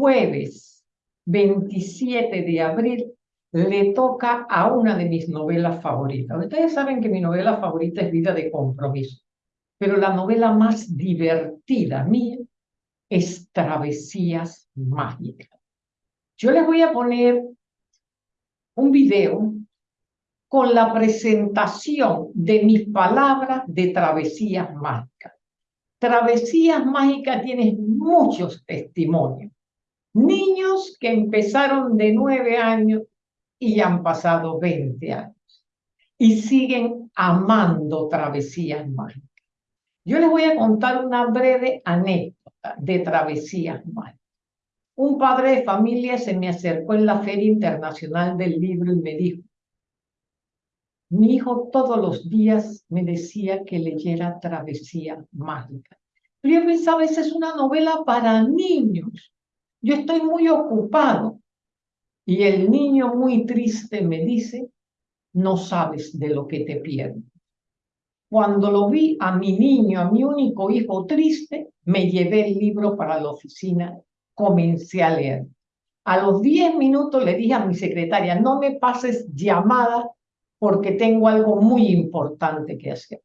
jueves 27 de abril le toca a una de mis novelas favoritas. Ustedes saben que mi novela favorita es Vida de Compromiso, pero la novela más divertida mía es Travesías Mágicas. Yo les voy a poner un video con la presentación de mis palabras de Travesías Mágicas. Travesías Mágicas tiene muchos testimonios. Niños que empezaron de nueve años y han pasado 20 años y siguen amando travesías mágicas. Yo les voy a contar una breve anécdota de travesías mágicas. Un padre de familia se me acercó en la Feria Internacional del Libro y me dijo, mi hijo todos los días me decía que leyera Travesía Mágica. Pero yo pensaba, esa es una novela para niños. Yo estoy muy ocupado. Y el niño muy triste me dice, no sabes de lo que te pierdes. Cuando lo vi a mi niño, a mi único hijo triste, me llevé el libro para la oficina, comencé a leer. A los 10 minutos le dije a mi secretaria, no me pases llamada porque tengo algo muy importante que hacer.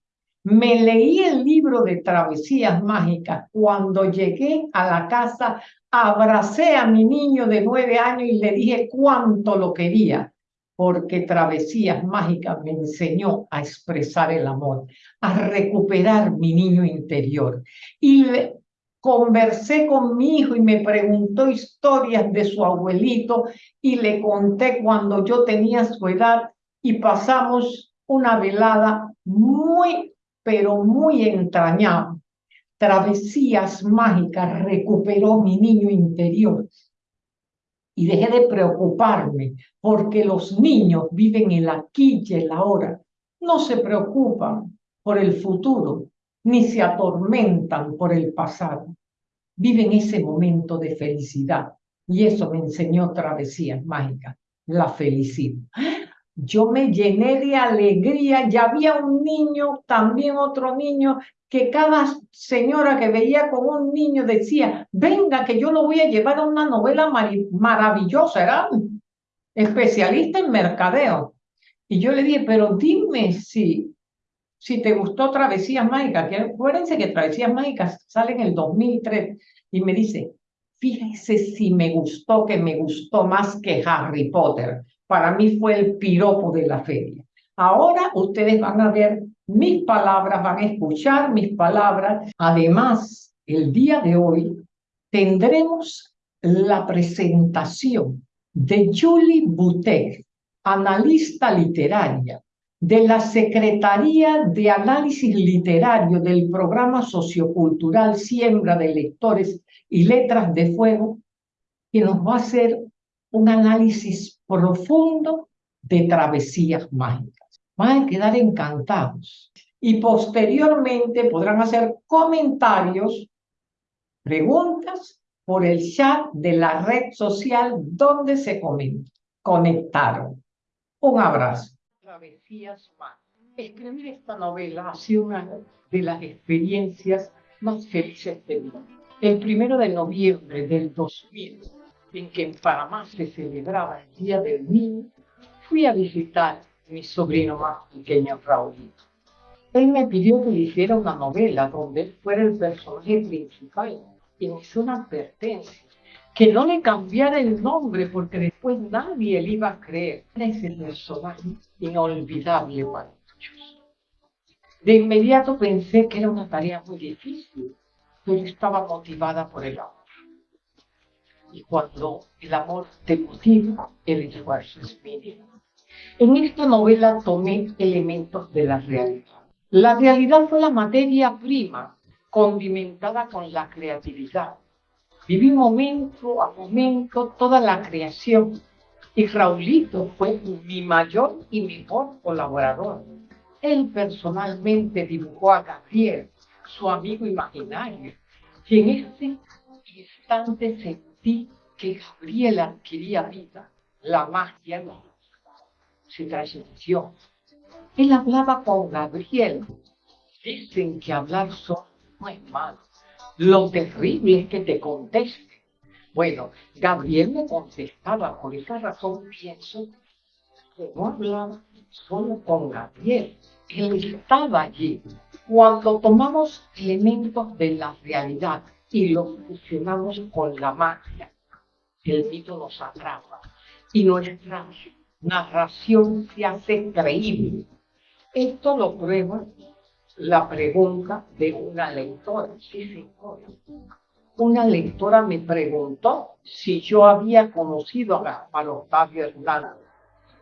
Me leí el libro de Travesías Mágicas. Cuando llegué a la casa, abracé a mi niño de nueve años y le dije cuánto lo quería, porque Travesías Mágicas me enseñó a expresar el amor, a recuperar mi niño interior. Y conversé con mi hijo y me preguntó historias de su abuelito y le conté cuando yo tenía su edad y pasamos una velada muy pero muy entrañado. Travesías mágicas recuperó mi niño interior y dejé de preocuparme porque los niños viven el aquí y el ahora. No se preocupan por el futuro ni se atormentan por el pasado. Viven ese momento de felicidad y eso me enseñó Travesías mágicas, la felicidad yo me llené de alegría. Ya había un niño, también otro niño, que cada señora que veía con un niño decía, venga, que yo lo voy a llevar a una novela maravillosa, era especialista en mercadeo. Y yo le dije, pero dime si, si te gustó Travesías Mágicas, que acuérdense que Travesías Mágicas sale en el 2003, y me dice, fíjese si me gustó, que me gustó más que Harry Potter para mí fue el piropo de la feria. Ahora ustedes van a ver mis palabras, van a escuchar mis palabras. Además, el día de hoy tendremos la presentación de Julie Butek, analista literaria de la Secretaría de Análisis Literario del Programa Sociocultural Siembra de Lectores y Letras de Fuego, que nos va a hacer un análisis profundo de travesías mágicas. Van a quedar encantados y posteriormente podrán hacer comentarios, preguntas por el chat de la red social donde se conectaron. Un abrazo. Travesías mágicas. Escribir esta novela ha sido una de las experiencias más felices de mi vida. El primero de noviembre del 2000 en que en Panamá se celebraba el Día del Niño, fui a visitar a mi sobrino más pequeño, Raulito. Él me pidió que le hiciera una novela donde él fuera el personaje principal y me hizo una advertencia, que no le cambiara el nombre porque después nadie le iba a creer. Ese personaje inolvidable para muchos. De inmediato pensé que era una tarea muy difícil, pero estaba motivada por el amor y cuando el amor te motiva, el esfuerzo es mínimo. En esta novela tomé elementos de la realidad. La realidad fue la materia prima, condimentada con la creatividad. Viví momento a momento toda la creación y Raulito fue mi mayor y mejor colaborador. Él personalmente dibujó a Gabriel, su amigo imaginario, y en ese instante se que Gabriela adquiría vida, la magia se transmitió. Él hablaba con Gabriel. Dicen que hablar solo no es malo. Lo terrible es que te conteste. Bueno, Gabriel me contestaba, por esa razón pienso que no hablaba solo con Gabriel, él estaba allí. Cuando tomamos elementos de la realidad y los fusionamos con la magia, el mito nos atrapa y nuestra narración se hace creíble. Esto lo prueba la pregunta de una lectora. Una lectora me preguntó si yo había conocido a Gaspar Octavio Hernández.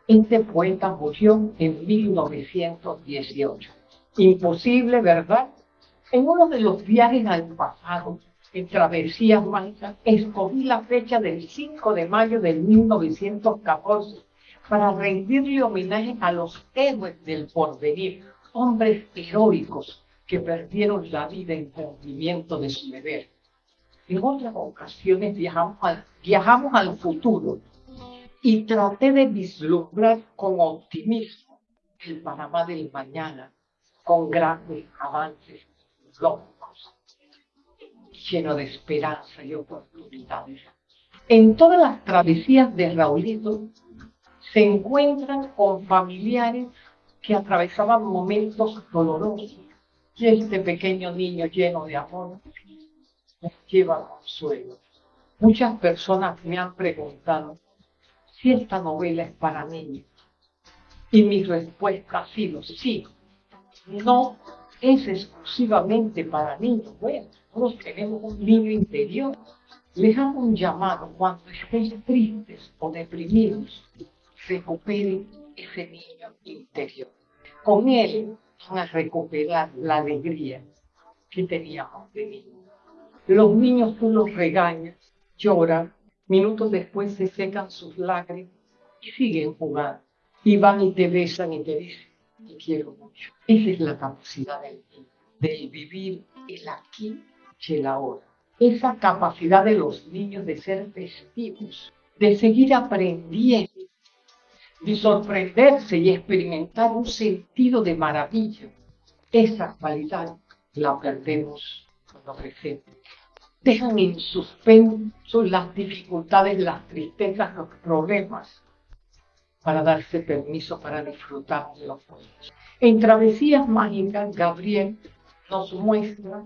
Este poeta murió en 1918. Imposible, ¿verdad? En uno de los viajes al pasado, en Travesías Mágicas, escogí la fecha del 5 de mayo de 1914 para rendirle homenaje a los héroes del porvenir, hombres heroicos que perdieron la vida en cumplimiento de su deber. En otras ocasiones viajamos al, viajamos al futuro y traté de vislumbrar con optimismo el Panamá del mañana, con grandes avances lleno de esperanza y oportunidades. En todas las travesías de Raulito se encuentran con familiares que atravesaban momentos dolorosos y este pequeño niño lleno de amor les lleva consuelo. Muchas personas me han preguntado si esta novela es para niños. Y mi respuesta ha sido sí. No es exclusivamente para niños. Bueno, todos tenemos un niño interior. Les hago un llamado cuando estén tristes o deprimidos. Recuperen ese niño interior. Con él van a recuperar la alegría que teníamos de niños. Los niños tú los regañas, lloran, Minutos después se secan sus lágrimas y siguen jugando. Y van y te besan y te dicen, te quiero mucho. Esa es la capacidad del, del vivir el aquí y el ahora. Esa capacidad de los niños de ser festivos, de seguir aprendiendo, de sorprenderse y experimentar un sentido de maravilla. Esa cualidad la perdemos cuando crecemos dejan en suspenso las dificultades, las tristezas, los problemas, para darse permiso para disfrutar de los buenos. En Travesías Mágicas, Gabriel nos muestra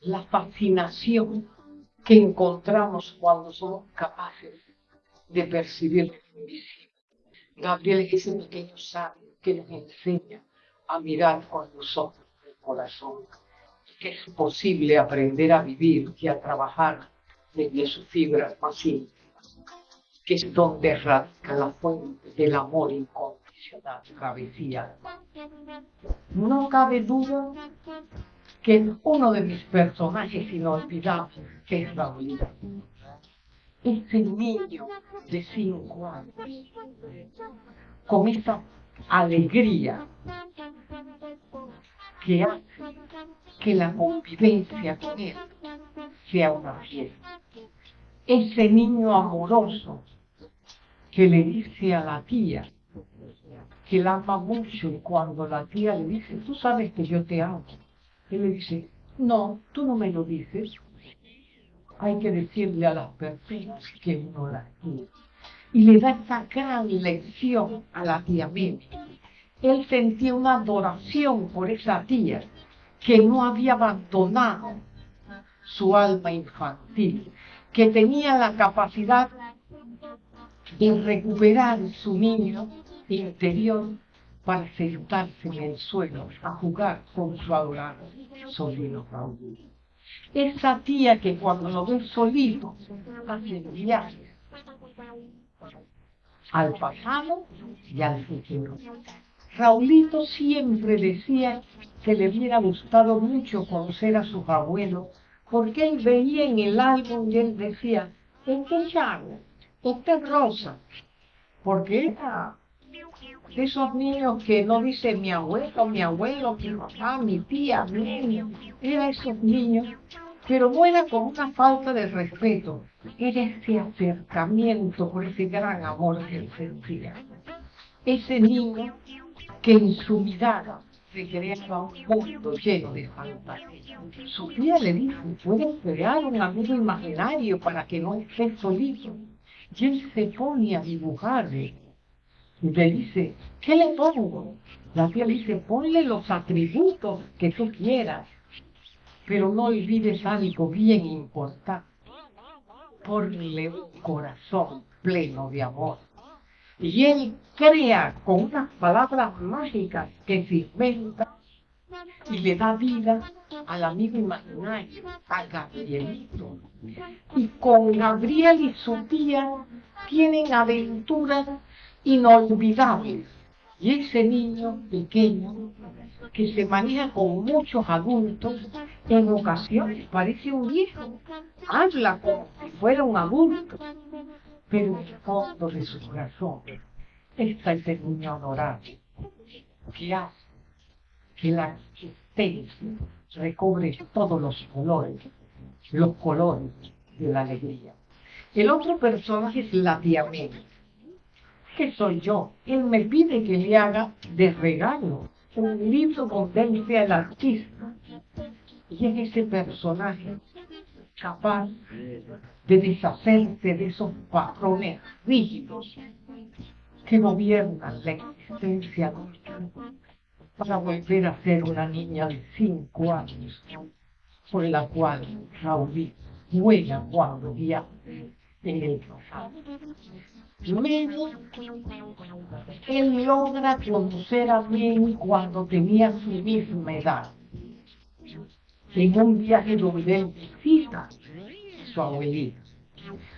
la fascinación que encontramos cuando somos capaces de percibir lo invisible. Gabriel es ese pequeño sabio que nos enseña a mirar con los ojos del corazón que es posible aprender a vivir y a trabajar desde sus fibras más íntimas, que es donde radica la fuente del amor incondicional, travesía. No cabe duda que uno de mis personajes inolvidables es Raulito. Ese niño de cinco años, con esa alegría que hace que la convivencia con él sea una fiesta. Ese niño amoroso que le dice a la tía que la ama mucho y cuando la tía le dice, tú sabes que yo te amo, él le dice, no, tú no me lo dices. Hay que decirle a las personas que uno las quiere. Y le da esa gran lección a la tía Mimi él sentía una adoración por esa tía que no había abandonado su alma infantil, que tenía la capacidad de recuperar su niño interior para sentarse en el suelo a jugar con su adorado sobrino Raúl. Esa tía que cuando lo ve solito hace viajes al pasado y al futuro. Raulito siempre decía que le hubiera gustado mucho conocer a sus abuelos, porque él veía en el álbum y él decía, este es Chavo, es Rosa, porque era de esos niños que no dice mi abuelo, mi abuelo, mi papá, mi tía, mi era esos niños, pero no con una falta de respeto, era ese acercamiento por ese gran amor que él sentía. Ese niño que en su mirada se creaba un mundo lleno de fantasía. Sofía le dijo, puedes crear un amigo imaginario para que no estés solito. Y él se pone a dibujar y le dice, ¿qué le pongo? La tía dice, ponle los atributos que tú quieras, pero no olvides algo bien importante. Ponle un corazón pleno de amor. Y él crea con unas palabras mágicas que se inventa y le da vida al amigo imaginario, a Gabrielito. Y con Gabriel y su tía tienen aventuras inolvidables y ese niño pequeño que se maneja con muchos adultos, en ocasiones parece un viejo, habla como si fuera un adulto, pero en el fondo de su corazón está ese niño adorable que hace la existencia recobre todos los colores, los colores de la alegría. El otro personaje es la tía que soy yo. Él me pide que le haga de regalo un libro donde él sea el artista. Y es ese personaje capaz de deshacerse de esos patrones rígidos que gobiernan la existencia para volver a ser una niña de cinco años por la cual Raúl juega cuando viaja en el pasado. Luego, él logra conocer a mí cuando tenía su misma edad. En un viaje donde él visita a su abuelita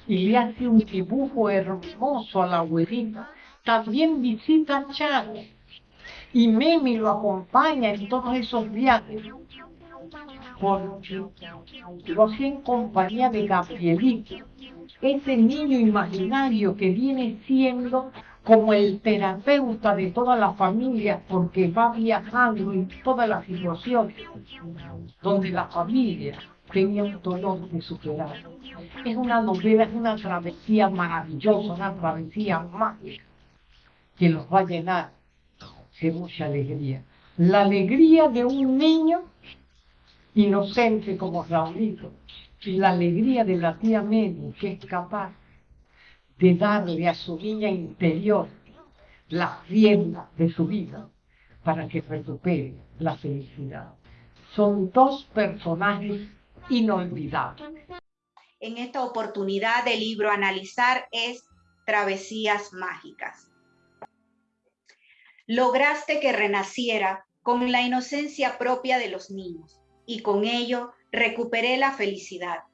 y le hace un dibujo hermoso a la abuelita. También visita a Charles y Memi lo acompaña en todos esos viajes. Porque lo hacía en compañía de Gabrielito ese niño imaginario que viene siendo como el terapeuta de toda la familia porque va viajando en todas las situaciones donde la familia tenía un dolor de superar. Es una novela, es una travesía maravillosa, una travesía mágica que los va a llenar de mucha alegría. La alegría de un niño inocente como Raulito, y la alegría de la tía Mary, que es capaz de darle a su niña interior la rienda de su vida para que recupere la felicidad. Son dos personajes inolvidables. En esta oportunidad del libro analizar es Travesías Mágicas. Lograste que renaciera con la inocencia propia de los niños y con ello recuperé la felicidad.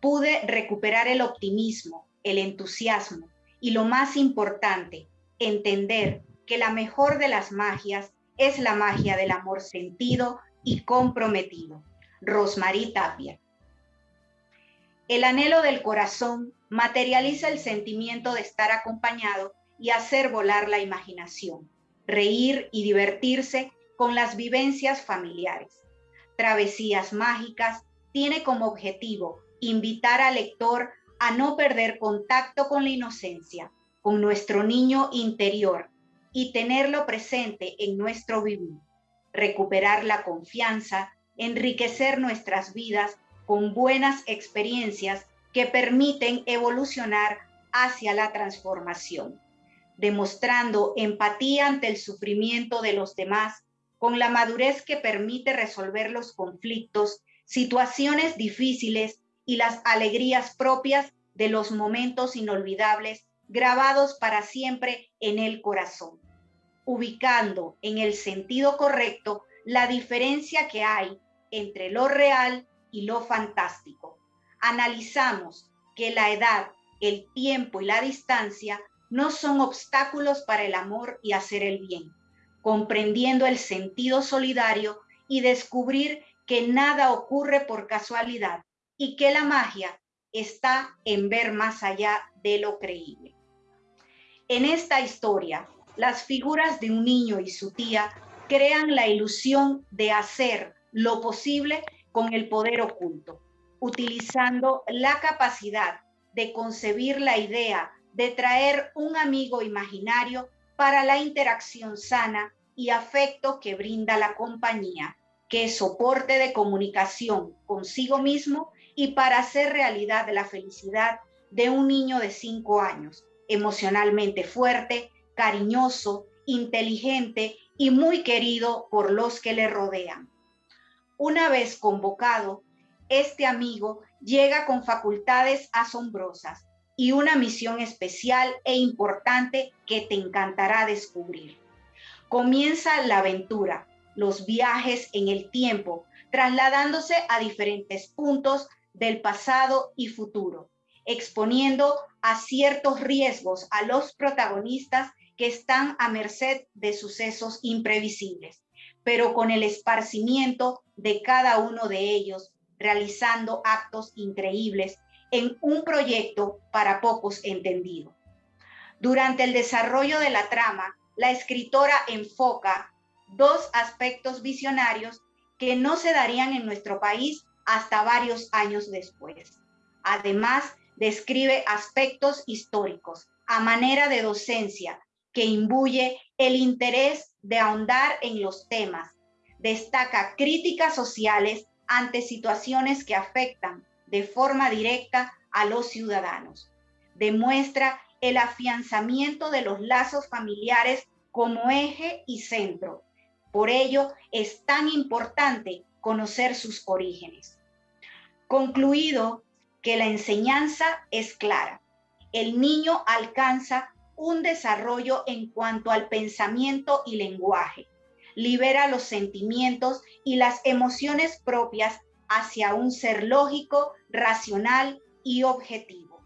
Pude recuperar el optimismo, el entusiasmo y lo más importante, entender que la mejor de las magias es la magia del amor sentido y comprometido. Rosmarie Tapia. El anhelo del corazón materializa el sentimiento de estar acompañado y hacer volar la imaginación, reír y divertirse con las vivencias familiares. Travesías Mágicas tiene como objetivo invitar al lector a no perder contacto con la inocencia, con nuestro niño interior y tenerlo presente en nuestro vivir, recuperar la confianza, enriquecer nuestras vidas con buenas experiencias que permiten evolucionar hacia la transformación, demostrando empatía ante el sufrimiento de los demás con la madurez que permite resolver los conflictos, situaciones difíciles y las alegrías propias de los momentos inolvidables grabados para siempre en el corazón, ubicando en el sentido correcto la diferencia que hay entre lo real y lo fantástico. Analizamos que la edad, el tiempo y la distancia no son obstáculos para el amor y hacer el bien comprendiendo el sentido solidario y descubrir que nada ocurre por casualidad y que la magia está en ver más allá de lo creíble. En esta historia, las figuras de un niño y su tía crean la ilusión de hacer lo posible con el poder oculto, utilizando la capacidad de concebir la idea de traer un amigo imaginario para la interacción sana y afecto que brinda la compañía, que es soporte de comunicación consigo mismo y para hacer realidad la felicidad de un niño de cinco años, emocionalmente fuerte, cariñoso, inteligente y muy querido por los que le rodean. Una vez convocado, este amigo llega con facultades asombrosas y una misión especial e importante que te encantará descubrir. Comienza la aventura, los viajes en el tiempo, trasladándose a diferentes puntos del pasado y futuro, exponiendo a ciertos riesgos a los protagonistas que están a merced de sucesos imprevisibles, pero con el esparcimiento de cada uno de ellos, realizando actos increíbles en un proyecto para pocos entendido. Durante el desarrollo de la trama, la escritora enfoca dos aspectos visionarios que no se darían en nuestro país hasta varios años después. Además, describe aspectos históricos a manera de docencia que imbuye el interés de ahondar en los temas. Destaca críticas sociales ante situaciones que afectan de forma directa a los ciudadanos. Demuestra el afianzamiento de los lazos familiares como eje y centro. Por ello es tan importante conocer sus orígenes. Concluido que la enseñanza es clara. El niño alcanza un desarrollo en cuanto al pensamiento y lenguaje. Libera los sentimientos y las emociones propias hacia un ser lógico, racional y objetivo.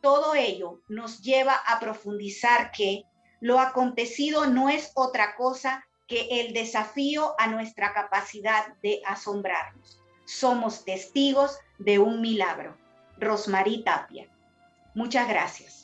Todo ello nos lleva a profundizar que lo acontecido no es otra cosa que el desafío a nuestra capacidad de asombrarnos. Somos testigos de un milagro. Rosmarie Tapia. Muchas gracias.